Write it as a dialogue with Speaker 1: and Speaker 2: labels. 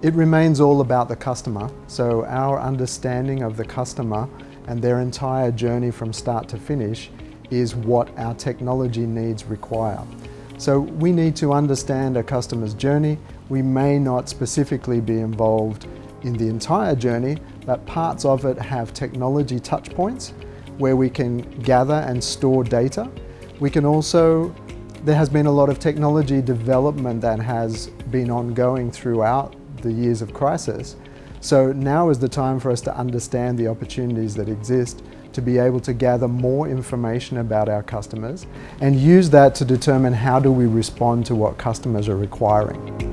Speaker 1: It remains all about the customer, so our understanding of the customer and their entire journey from start to finish is what our technology needs require. So we need to understand a customer's journey. We may not specifically be involved in the entire journey, but parts of it have technology touch points where we can gather and store data. We can also, there has been a lot of technology development that has been ongoing throughout the years of crisis. So now is the time for us to understand the opportunities that exist to be able to gather more information about our customers and use that to determine how do we respond to what customers are requiring.